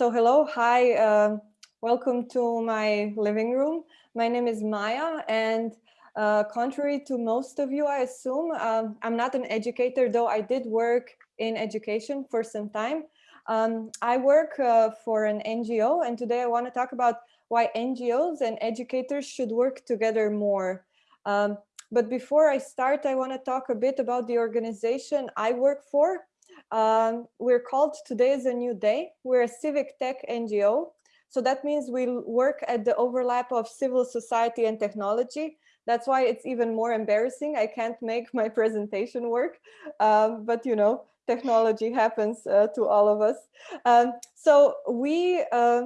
So hello, hi, uh, welcome to my living room. My name is Maya and uh, contrary to most of you, I assume, um, I'm not an educator, though I did work in education for some time. Um, I work uh, for an NGO and today I want to talk about why NGOs and educators should work together more. Um, but before I start, I want to talk a bit about the organization I work for. Um, we're called Today is a New Day. We're a civic tech NGO. So that means we work at the overlap of civil society and technology. That's why it's even more embarrassing. I can't make my presentation work, um, but you know, technology happens uh, to all of us. Um, so we uh,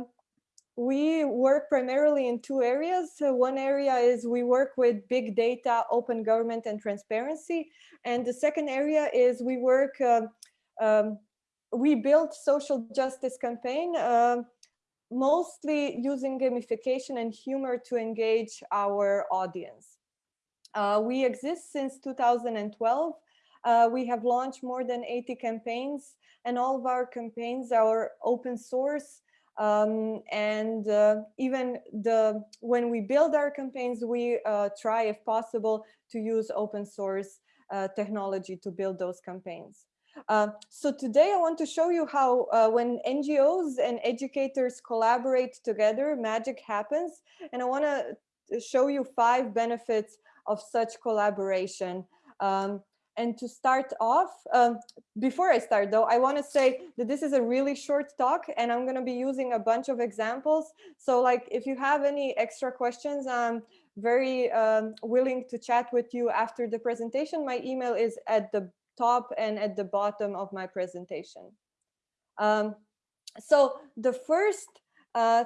we work primarily in two areas. So one area is we work with big data, open government and transparency. And the second area is we work um, um, we built social justice campaign, uh, mostly using gamification and humor to engage our audience. Uh, we exist since 2012. Uh, we have launched more than 80 campaigns and all of our campaigns are open source. Um, and uh, even the when we build our campaigns, we uh, try, if possible, to use open source uh, technology to build those campaigns. Uh, so today I want to show you how uh, when NGOs and educators collaborate together, magic happens. And I want to show you five benefits of such collaboration. Um, and to start off, um, before I start though, I want to say that this is a really short talk and I'm going to be using a bunch of examples. So like if you have any extra questions, I'm very um, willing to chat with you after the presentation. My email is at the top and at the bottom of my presentation. Um, so the first uh,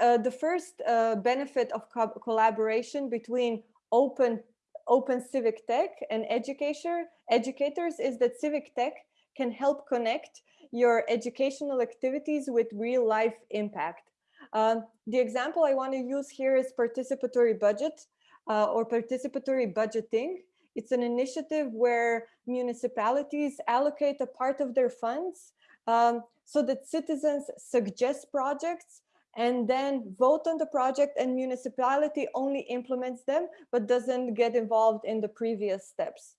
uh, the first uh, benefit of co collaboration between open open civic tech and educator educators is that civic tech can help connect your educational activities with real life impact. Um, the example I want to use here is participatory budget uh, or participatory budgeting. It's an initiative where municipalities allocate a part of their funds um, so that citizens suggest projects and then vote on the project and municipality only implements them, but doesn't get involved in the previous steps.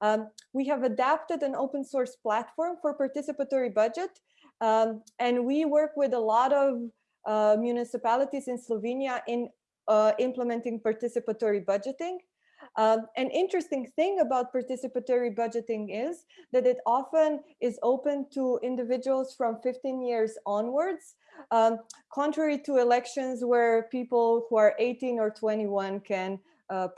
Um, we have adapted an open source platform for participatory budget, um, and we work with a lot of uh, municipalities in Slovenia in uh, implementing participatory budgeting. Um, an interesting thing about participatory budgeting is that it often is open to individuals from 15 years onwards, um, contrary to elections where people who are 18 or 21 can, uh,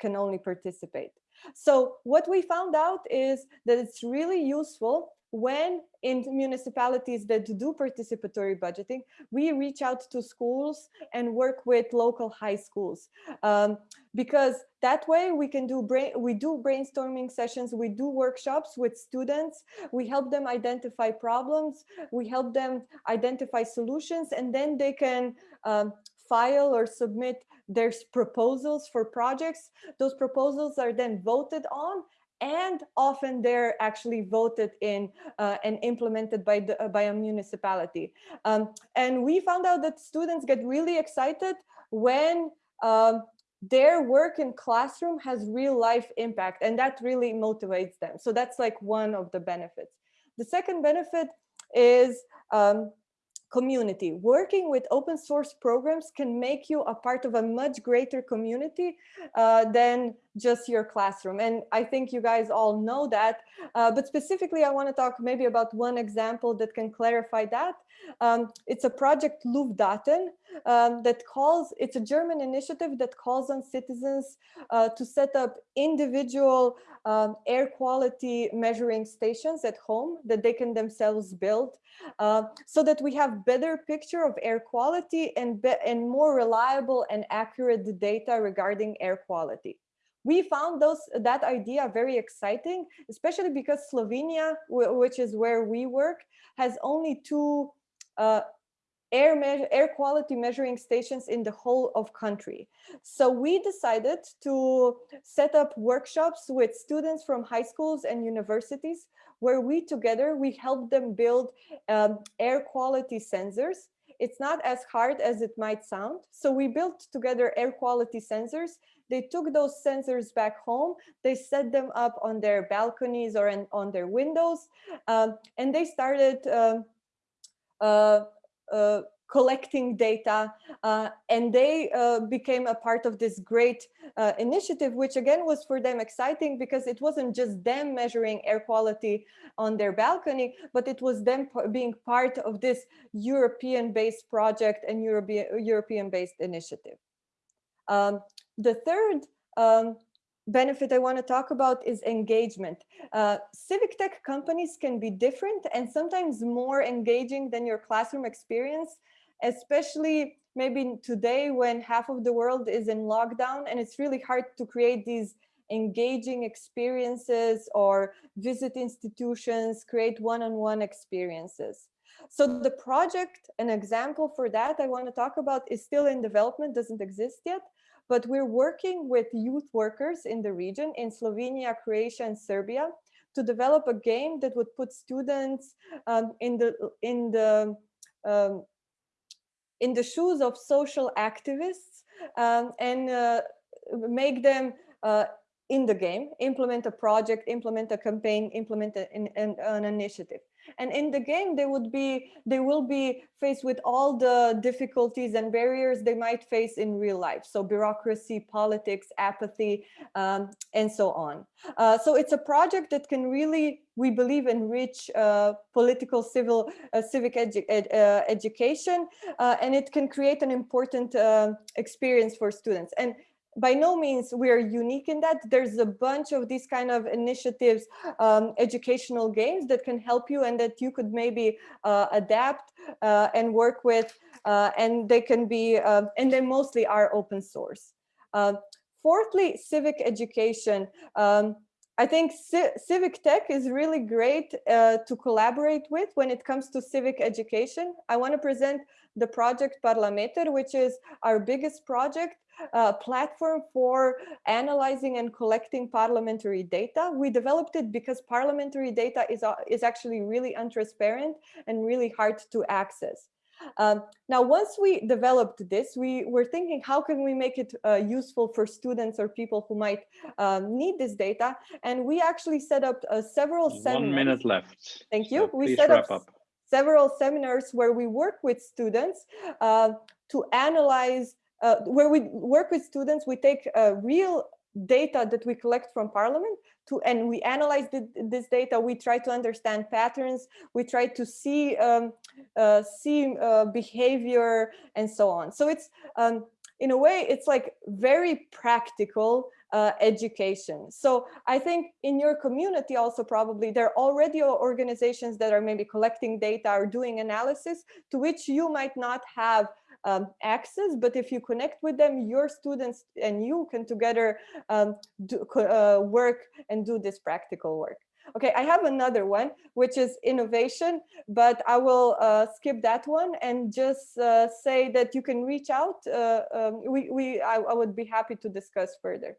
can only participate. So what we found out is that it's really useful when in municipalities that do participatory budgeting, we reach out to schools and work with local high schools. Um, because that way we can do brain, we do brainstorming sessions, we do workshops with students, we help them identify problems, we help them identify solutions, and then they can um, file or submit their proposals for projects. Those proposals are then voted on and often they're actually voted in uh, and implemented by the uh, by a municipality. Um, and we found out that students get really excited when um, their work in classroom has real life impact and that really motivates them. So that's like one of the benefits. The second benefit is um, community. Working with open source programs can make you a part of a much greater community uh, than just your classroom. And I think you guys all know that. Uh, but specifically, I want to talk maybe about one example that can clarify that. Um, it's a project Luftdaten um, that calls, it's a German initiative that calls on citizens uh, to set up individual um, air quality measuring stations at home that they can themselves build uh, so that we have better picture of air quality and, and more reliable and accurate data regarding air quality. We found those that idea very exciting, especially because Slovenia, which is where we work, has only two uh, air, air quality measuring stations in the whole of country. So we decided to set up workshops with students from high schools and universities where we together, we help them build um, air quality sensors. It's not as hard as it might sound. So we built together air quality sensors. They took those sensors back home. They set them up on their balconies or in, on their windows. Um, and they started um, uh, uh, collecting data uh, and they uh, became a part of this great uh, initiative which again was for them exciting because it wasn't just them measuring air quality on their balcony but it was them being part of this European based project and European based initiative. Um, the third um, benefit I want to talk about is engagement. Uh, civic tech companies can be different and sometimes more engaging than your classroom experience especially maybe today when half of the world is in lockdown and it's really hard to create these engaging experiences or visit institutions, create one-on-one -on -one experiences. So the project, an example for that I want to talk about is still in development, doesn't exist yet, but we're working with youth workers in the region in Slovenia, Croatia, and Serbia to develop a game that would put students um, in the in the um, in the shoes of social activists um, and uh, make them uh, in the game, implement a project, implement a campaign, implement an, an, an, initiative. And in the game, they would be, they will be faced with all the difficulties and barriers they might face in real life. So bureaucracy, politics, apathy, um, and so on. Uh, so it's a project that can really, we believe, enrich uh, political, civil, uh, civic edu ed, uh, education, uh, and it can create an important uh, experience for students. And by no means we are unique in that. There's a bunch of these kind of initiatives, um, educational games that can help you and that you could maybe uh, adapt uh, and work with, uh, and they can be, um, and they mostly are open source. Um, fourthly, civic education. Um, I think civic tech is really great uh, to collaborate with when it comes to civic education. I want to present the project Parlameter, which is our biggest project, a platform for analyzing and collecting parliamentary data. We developed it because parliamentary data is, uh, is actually really untransparent and really hard to access. Um, now, once we developed this, we were thinking, how can we make it uh, useful for students or people who might um, need this data? And we actually set up uh, several One seminars. One minute left. Thank you. So we set up, up, several seminars where we work with students uh, to analyze, uh, where we work with students, we take uh, real data that we collect from parliament to and we analyze the, this data. We try to understand patterns. We try to see um, uh, see uh, behavior and so on. So it's um, in a way it's like very practical uh, education so i think in your community also probably there are already organizations that are maybe collecting data or doing analysis to which you might not have um, access, but if you connect with them, your students and you can together um, do, uh, work and do this practical work. Okay, I have another one, which is innovation, but I will uh, skip that one and just uh, say that you can reach out. Uh, um, we, we, I, I would be happy to discuss further.